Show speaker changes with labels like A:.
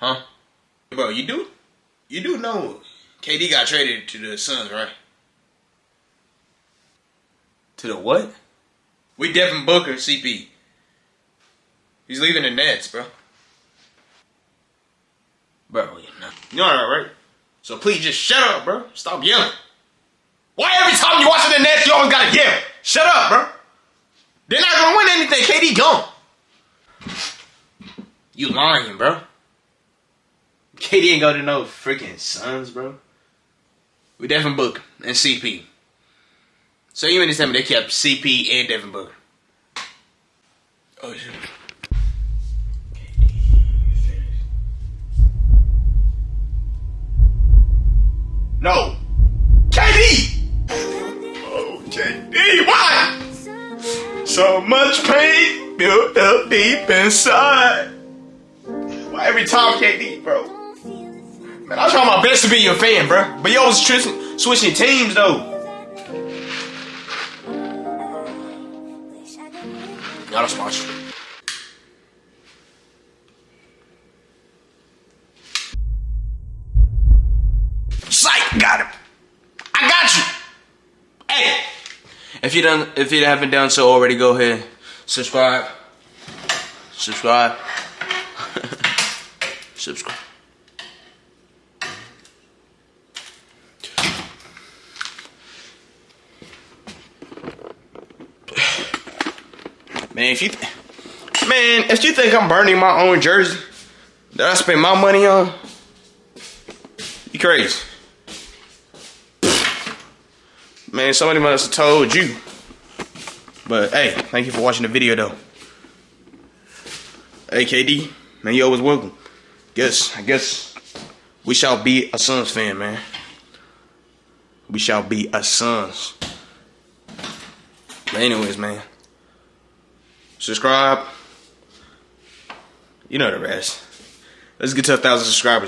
A: bro, you do, you do know KD got traded to the Suns, right?
B: To the what?
A: We Devin Booker, CP. He's leaving the Nets, bro.
B: Bro, you know.
A: You that, right? So please just shut up, bro. Stop yelling. Why every time you watching the Nets, you always gotta yell? Shut up, bro. They're not gonna win anything. KD gone. You lying, bro. KD ain't go to no freaking Suns, bro. We Devin Booker and CP. So you mean to tell me they kept CP and Devin Booker? Oh shit. No. KD! Oh, KD, why? So much pain built up deep inside. Why every time KD, bro? Man, I try my best to be your fan, bro. But you always switching, switching teams, though. A sponsor. Psych, got him. I got you. Hey,
B: If you done, if you haven't done so already, go ahead, subscribe, subscribe, subscribe.
A: Man, if you, th- man, if you think I'm burning my own jersey that I spend my money on, you crazy. Man, somebody must have told you. But hey, thank you for watching the video though. Hey KD, man, you always welcome. Guess I guess we shall be a Suns fan, man. We shall be a Suns. But anyways, man. Subscribe. You know the rest. Let's get to a thousand subscribers.